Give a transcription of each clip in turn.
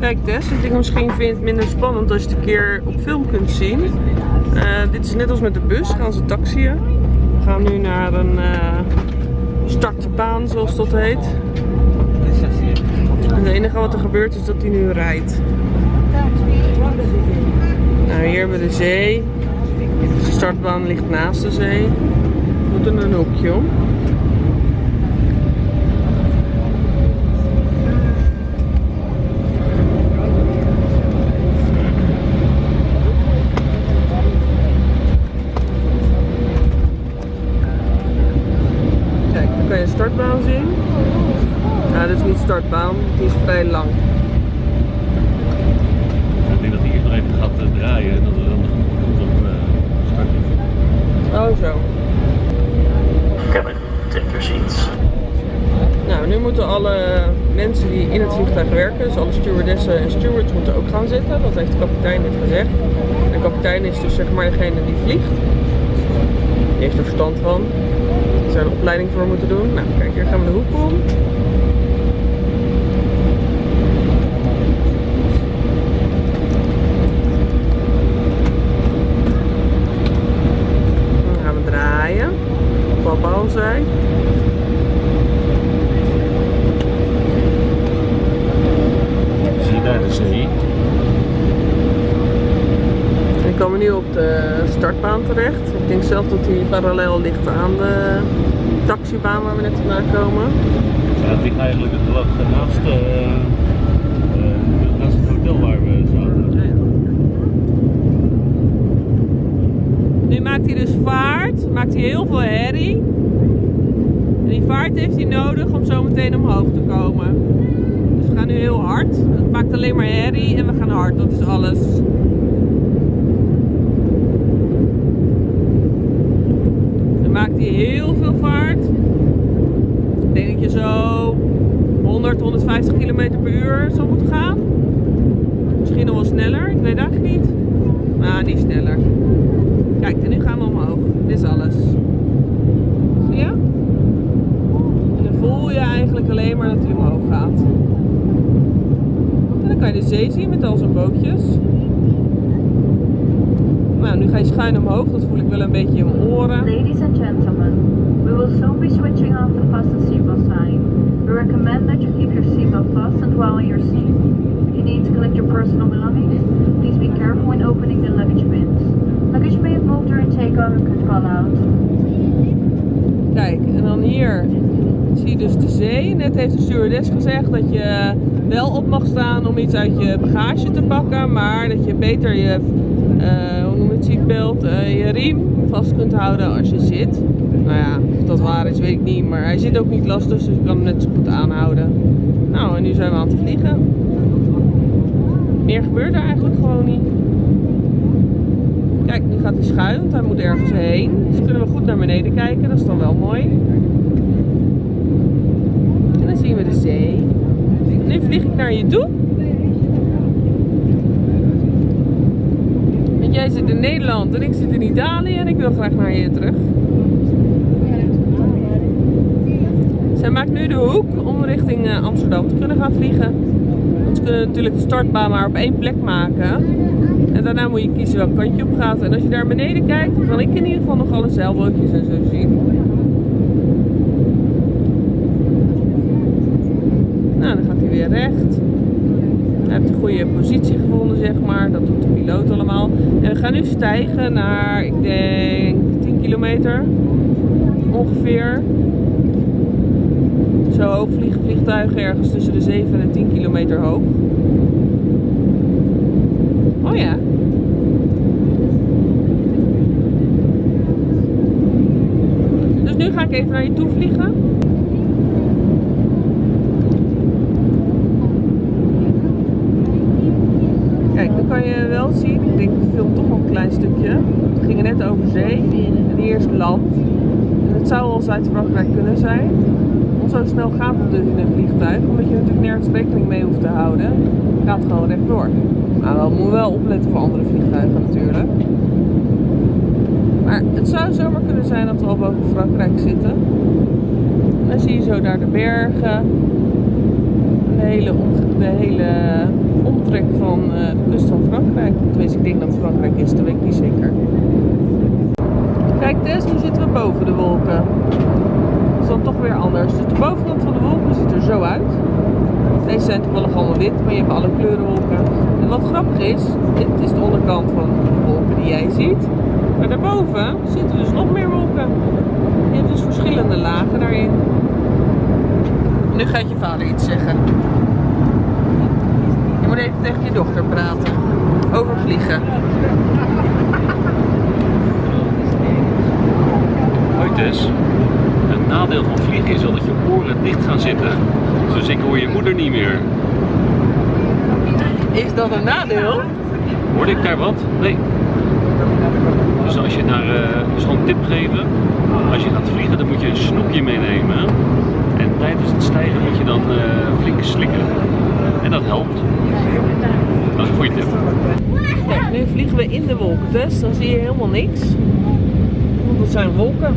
Kijk Tess, wat ik misschien vind minder spannend als je het een keer op film kunt zien. Eh, dit is net als met de bus, gaan ze taxiën. We gaan nu naar een uh, startbaan zoals dat heet. En het enige wat er gebeurt is dat hij nu rijdt. Nou, hier hebben we de zee. De startbaan ligt naast de zee. We moeten een hoekje om. Kijk, dan kan je een startbaan zien. Startbaan, die is vrij lang. Ik denk dat hij eerst nog even gaat eh, draaien en dat we dan goed op uh, start Oh zo. Cabin, take your seats. Nou, nu moeten alle mensen die in het vliegtuig werken, dus alle stewardessen en stewards moeten ook gaan zitten. Dat heeft de kapitein net gezegd. En de kapitein is dus zeg maar degene die vliegt. Die heeft er verstand van. Die zou een opleiding voor moeten doen. Nou, kijk, hier gaan we de hoek om. Dan gaan we draaien. Papa al zei. Zie je daar de zee? We komen nu op de startbaan terecht. Ik denk zelf dat die parallel ligt aan de taxibaan waar we net vandaan komen. Ja, het ligt eigenlijk het naast, eh, eh, naast het hotel waar we zaten. Nu maakt hij dus vaart, maakt hij heel veel herrie. En die vaart heeft hij nodig om zo meteen omhoog te komen. Dus we gaan nu heel hard. Het maakt alleen maar herrie en we gaan hard, dat is alles. Dan maakt hij heel veel vaart. Ik denk dat je zo 100, 150 km per uur zou moeten gaan. Misschien nog wel sneller, ik weet eigenlijk niet. Maar niet sneller. Kijk, en nu gaan we omhoog. Dit is alles. Zie je? En dan voel je eigenlijk alleen maar dat hij omhoog gaat. En dan kan je de zee zien met al zijn bootjes. Nou, nu ga je schuin omhoog. Dat voel ik wel een beetje in mijn oren. Ladies and gentlemen, we will soon be switching off the fasten seatbelt sign. We recommend that you keep your seatbelt fastened while in your seat. If you need to collect your personal belongings, please be careful when opening the luggage bins. Luggage may moved during takeoff and could fall out. Kijk, en dan hier zie dus de zee. Net heeft de stewardess gezegd dat je wel op mag staan om iets uit je bagage te pakken. Maar dat je beter je, uh, je riem vast kunt houden als je zit. Nou ja, of dat waar is weet ik niet. Maar hij zit ook niet lastig, dus je kan hem net zo goed aanhouden. Nou, en nu zijn we aan het vliegen. Meer gebeurt er eigenlijk gewoon niet. Kijk, nu gaat hij schuin, want hij moet ergens heen. Dus kunnen we goed naar beneden kijken, dat is dan wel mooi. Zien de zee. Nu vlieg ik naar je toe. Want jij zit in Nederland en ik zit in Italië en ik wil graag naar je terug. Zij maakt nu de hoek om richting eh, Amsterdam te kunnen gaan vliegen. Want ze kunnen natuurlijk de startbaan maar op één plek maken. En daarna moet je kiezen welk kant je op gaat. En als je daar beneden kijkt, dan kan ik in ieder geval nog alle zeilbootjes en zo zien. Nou, dan gaat hij weer recht. Hij heeft een goede positie gevonden, zeg maar. Dat doet de piloot allemaal. En we gaan nu stijgen naar, ik denk, 10 kilometer. Ongeveer. Zo hoog vliegen vliegtuigen ergens tussen de 7 en 10 kilometer hoog. Oh ja. Dus nu ga ik even naar je toe vliegen. Kijk, nu kan je wel zien, ik ik film toch een klein stukje. We gingen net over zee en hier is land. En het zou wel Zuid-Frankrijk kunnen zijn. Zo snel gaat het dus in een vliegtuig, omdat je natuurlijk nergens rekening mee hoeft te houden. Het gaat gewoon rechtdoor. Maar we moeten wel opletten voor andere vliegtuigen natuurlijk. Maar het zou zomaar kunnen zijn dat we al boven Frankrijk zitten. En dan zie je zo daar de bergen. De hele, de hele aftrek van eh, de kust van Frankrijk. Tenminste, ik denk dat Frankrijk is, dat weet ik niet zeker. Kijk Tess, nu zitten we boven de wolken. Dat is dan toch weer anders. Dus de bovenkant van de wolken ziet er zo uit. Deze zijn toevallig allemaal wit, maar je hebt alle kleuren wolken. En wat grappig is, dit is de onderkant van de wolken die jij ziet. Maar daarboven zitten dus nog meer wolken. Je hebt dus verschillende lagen daarin. Nu gaat je vader iets zeggen. Je moet even tegen je dochter praten. Over vliegen. Hoi Tess. Het nadeel van vliegen is wel dat je oren dicht gaan zitten. Dus ik hoor je moeder niet meer. Is dat een nadeel? Hoorde ik daar wat? Nee. Dus als je naar, eh dus gewoon een tip geven. Als je gaat vliegen, dan moet je een snoepje meenemen. En tijdens het stijgen moet je dan eh, flink slikken. En dat helpt. Dat is een goede tip. Kijk, nu vliegen we in de wolken, dus dan zie je helemaal niks. Want het zijn wolken.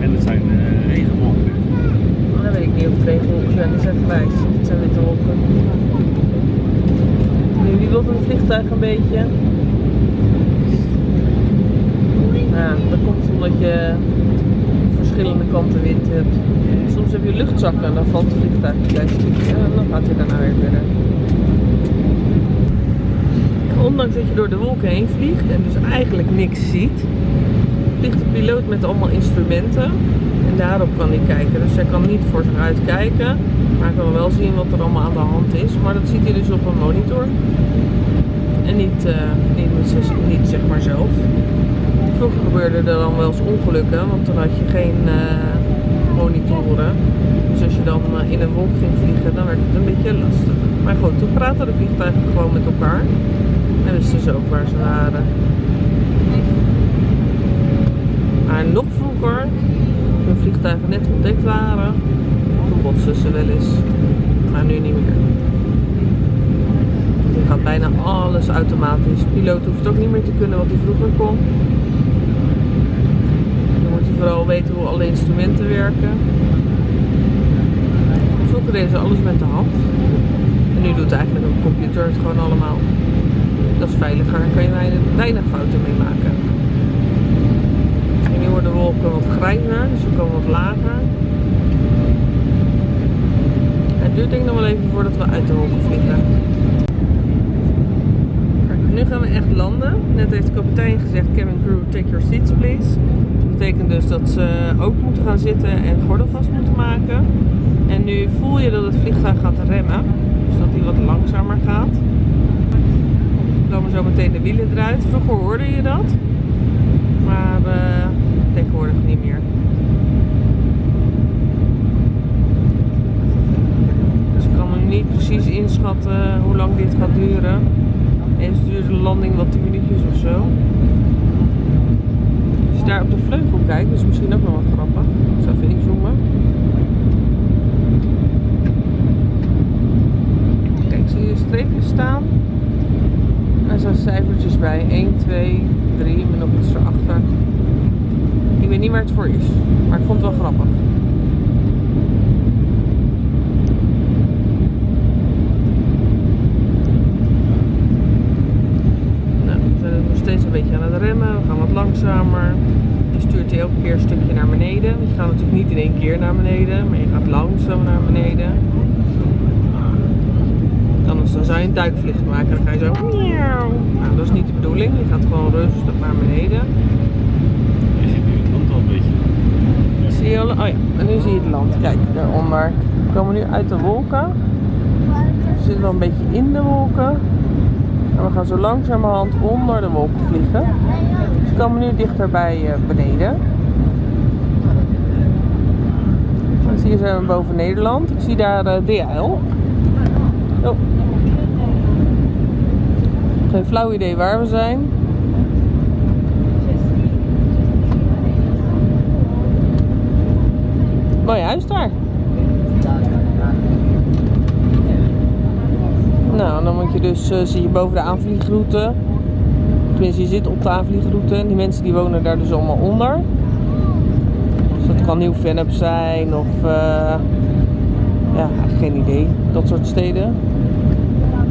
En het zijn uh, regenwolken. Dan weet ik niet of het regenwolken zijn, die zijn grijs. Het zijn witte wolken. Nu, wie wilt een vliegtuig een beetje? Ja, dat komt omdat je kanten wind hebt. Soms heb je luchtzakken en dan valt het vliegtuig een klein stukje en dan gaat hij daarna weer verder. Ondanks dat je door de wolken heen vliegt en dus eigenlijk niks ziet, vliegt de piloot met allemaal instrumenten en daarop kan hij kijken. Dus hij kan niet voor zich uit kijken, maar kan wel zien wat er allemaal aan de hand is. Maar dat ziet hij dus op een monitor. En niet, eh, niet, niet zeg maar zelf. Vroeger gebeurde er dan wel eens ongelukken, want dan had je geen eh, monitoren. Dus als je dan eh, in een wolk ging vliegen, dan werd het een beetje lastig. Maar goed, toen praten de vliegtuigen gewoon met elkaar. En wisten ze ook waar ze waren. Maar nog vroeger, toen vliegtuigen net ontdekt waren, toen botsten ze wel eens. Maar nu niet meer. Nu gaat bijna alles automatisch. Piloot hoeft ook niet meer te kunnen wat hij vroeger kon. Vooral weten hoe alle instrumenten werken. Vroeger deden ze alles met de hand. En nu doet eigenlijk een computer het gewoon allemaal. Dat is veiliger, daar kan je weinig, fouten mee maken. En nu worden de wolken wat grijzer, dus ze komen wat lager. Het duurt denk ik nog wel even voordat we uit de wolken vliegen. Nu gaan we echt landen. Net heeft de kapitein gezegd, cabin crew, take your seats please. Betekent dus dat ze ook moeten gaan zitten en gordel vast moeten maken. En nu voel je dat het vliegtuig gaat remmen. Dus dat hij wat langzamer gaat. Dan komen zo meteen de wielen eruit. Vroeger hoorde je dat. Maar eh, tegenwoordig niet meer. Dus ik kan nu niet precies inschatten hoe lang dit gaat duren. Eens duurt de landing wat 10 minuutjes of zo. Je daar op de vleugel kijkt, is misschien ook nog wel grappig. Ik zal even inzoomen. Kijk, zie je streepjes staan? Er staan cijfertjes bij. 1, 2, 3, met nog iets erachter. Ik weet niet waar het voor is, maar ik vond het wel grappig. Nou, we zijn nog steeds een beetje aan het remmen. We gaan wat langzamer. Je stuurt hij elke keer een stukje naar beneden. Want je gaat natuurlijk niet in één keer naar beneden, langzaam naar beneden. Anders dan zou je een duikvlucht maken. Dan ga je zo. Nou, dat is niet de bedoeling. Je gaat gewoon rustig naar beneden. Je ziet nu het land al een beetje. Zie je al? Oh ja, en nu zie je het land. Kijk, daaronder. We komen nu uit de wolken. We zitten wel een beetje in de wolken. En we gaan zo langzamerhand onder de wolken vliegen. Dus we komen nu dichter bij eh, beneden. Zie je zijn we boven Nederland. Ik zie daar eh, DHL. Oh. Geen flauw idee waar we zijn. Mooi huis daar. Nou, dan moet je dus, eh, zie je boven de aanvliegroute. Tenminste, je zit op de aanvliegroute. En die mensen die wonen daar dus allemaal onder. Dus dat kan Nieuw-Vennep zijn of... eh, ja, geen idee. Dat soort steden.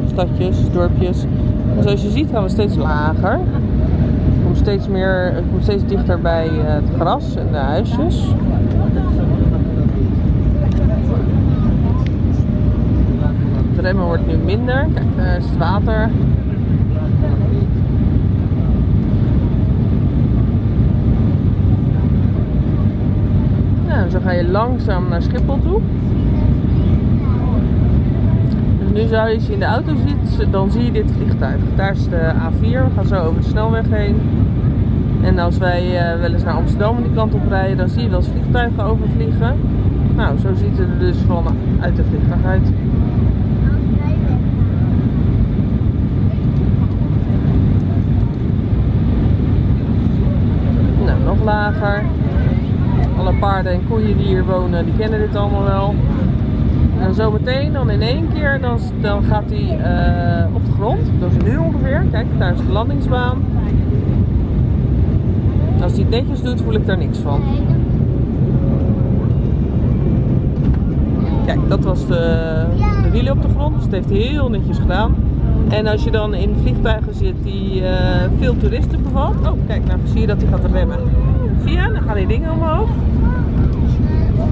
Stadjes, dorpjes. En zoals je ziet gaan we steeds lager. Het komt steeds meer, steeds dichter bij eh, het gras en de huisjes. Het remmen wordt nu minder. Kijk, daar is het water. Zo ga je langzaam naar Schiphol toe. Dus nu zou je, in de auto zit, dan zie je dit vliegtuig. Daar is de A4, we gaan zo over de snelweg heen. En als wij eh, wel eens naar Amsterdam die kant op rijden, dan zie je wel eens vliegtuigen overvliegen. Nou, zo ziet het er dus van uit de vliegtuig uit. Nou, nog lager. Paarden en koeien die hier wonen, die kennen dit allemaal wel. En zometeen, dan in één keer, dan, dan gaat hij eh, op de grond. Dat is nu ongeveer. Kijk, daar is de landingsbaan. Als hij het netjes doet, voel ik daar niks van. Kijk, dat was de, de wielen op de grond. Dus het heeft heel netjes gedaan. En als je dan in vliegtuigen zit die eh, veel toeristen bevat. Oh, kijk, nou zie je dat hij gaat remmen. Zie je? Dan gaan die dingen omhoog.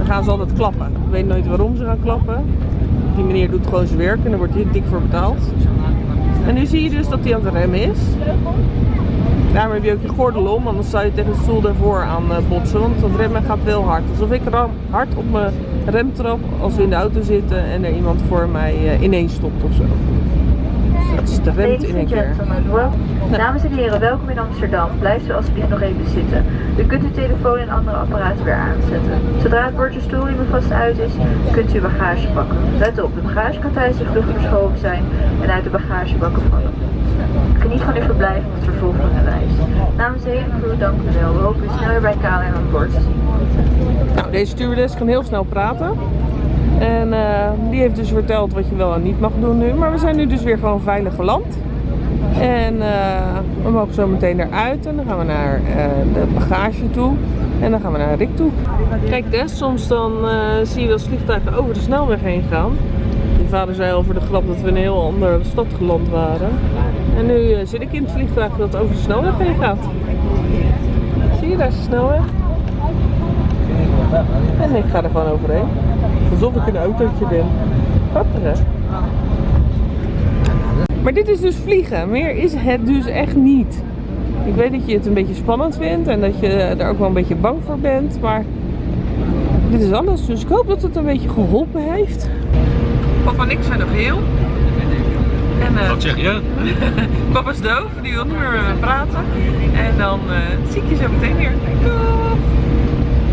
Gaan ze altijd klappen. Ik weet nooit waarom ze gaan klappen. Die meneer doet gewoon zijn werk en daar wordt hij dik voor betaald. En nu zie je dus dat hij aan het remmen is. Daarom heb je ook je gordel om, anders zou je tegen de stoel daarvoor aan eh, botsen. Want dat remmen gaat wel hard. Alsof ik hard op mijn rem trap als we in de auto zitten en er iemand voor mij eh, ineens stopt of remt Ladies in and keer. dames en heren, welkom in Amsterdam. Blijft u alsjeblieft nog even zitten. U kunt uw telefoon en andere apparaten weer aanzetten. Zodra het bordje niet meer vast uit is, kunt u uw bagage pakken. Let op, de bagage kan tijdens de vlucht verschoven zijn en uit de bagagebakken vallen. Geniet van uw verblijf en het vervolg van de reis. Namens de hele crew, dank u wel. We hopen u snel weer bij KLM aan boord te zien. Nou, deze stewardess kan heel snel praten. En eh, die heeft dus verteld wat je wel en niet mag doen nu. Maar we zijn nu dus weer gewoon veilig geland. En eh, we mogen zo meteen eruit en dan gaan we naar eh, de bagage toe. En dan gaan we naar Rick toe. Kijk Des, soms dan zie je wel vliegtuigen over de snelweg heen gaan. Mijn vader zei over de grap dat we in een heel andere stad geland waren. En nu zit ik in het vliegtuig dat over de snelweg heen gaat. Zie je, daar is de snelweg. En ik ga er gewoon overheen. Alsof ik een autootje ben. Grappig hè? Maar dit is dus vliegen. Meer is het dus echt niet. Ik weet dat je het een beetje spannend vindt en dat je er ook wel een beetje bang voor bent. Maar dit is anders. Dus ik hoop dat het een beetje geholpen heeft. Papa en ik zijn nog heel. En eh, Wat zeg je? papa is doof. Die wil niet meer met me praten. En dan eh, zie ik je zo meteen weer.